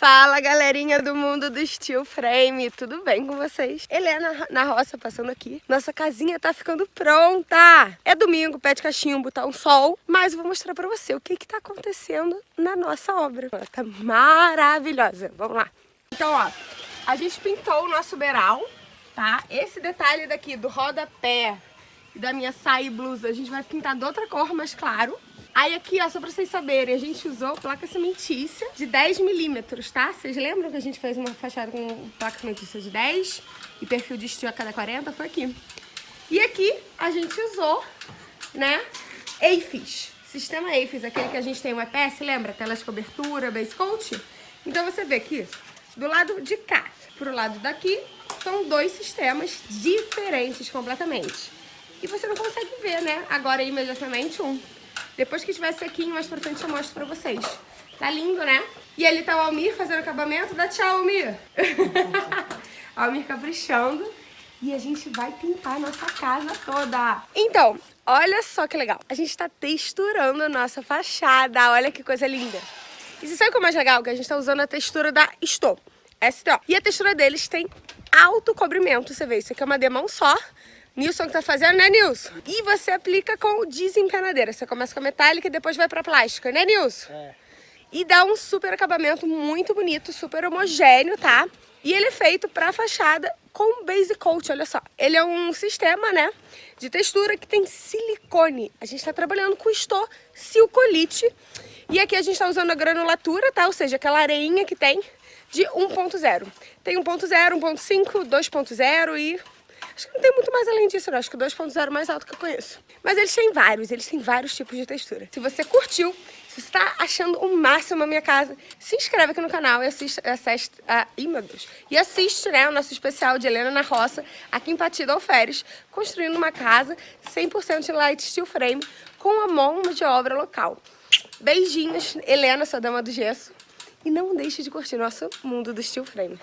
Fala galerinha do mundo do steel frame, tudo bem com vocês? Helena na roça passando aqui, nossa casinha tá ficando pronta! É domingo, pé de cachimbo, tá um sol, mas eu vou mostrar pra você o que que tá acontecendo na nossa obra. Ela tá maravilhosa, vamos lá! Então ó, a gente pintou o nosso beiral, tá? Esse detalhe daqui do rodapé e da minha saia e blusa a gente vai pintar de outra cor mais claro, Aí aqui, ó, só pra vocês saberem, a gente usou placa cimentícia de 10 milímetros, tá? Vocês lembram que a gente fez uma fachada com placa cimentícia de 10 e perfil de estilo a cada 40? Foi aqui. E aqui a gente usou, né, AFIS. Sistema AFIS, aquele que a gente tem o EPS, lembra? Tela de cobertura, base coat. Então você vê aqui, do lado de cá pro lado daqui, são dois sistemas diferentes completamente. E você não consegue ver, né, agora imediatamente um. Depois que estiver sequinho, mais pra frente eu mostro pra vocês. Tá lindo, né? E ali tá o Almir fazendo acabamento. Dá tchau, Almir. Almir caprichando. E a gente vai pintar a nossa casa toda. Então, olha só que legal. A gente tá texturando a nossa fachada. Olha que coisa linda. E você sabe o que é mais legal? Que a gente tá usando a textura da Sto. STO. E a textura deles tem alto cobrimento, você vê. Isso aqui é uma demão só. Nilson que tá fazendo, né, Nilson? E você aplica com desempenadeira. Você começa com a metálica e depois vai pra plástica, né, Nilson? É. E dá um super acabamento muito bonito, super homogêneo, tá? E ele é feito pra fachada com base coat, olha só. Ele é um sistema, né, de textura que tem silicone. A gente tá trabalhando com esto silcolite. E aqui a gente tá usando a granulatura, tá? Ou seja, aquela areinha que tem de 1.0. Tem 1.0, 1.5, 2.0 e Acho que não tem muito mais além disso, não. Acho que o 2.0 é mais alto que eu conheço. Mas eles têm vários, eles têm vários tipos de textura. Se você curtiu, se você tá achando o máximo a minha casa, se inscreve aqui no canal e assiste, a, ih, meu Deus, e assiste, né, o nosso especial de Helena na Roça, aqui em Patida Alferes, construindo uma casa 100% de light steel frame com a mão de obra local. Beijinhos, Helena, sua dama do gesso. E não deixe de curtir nosso mundo do steel frame.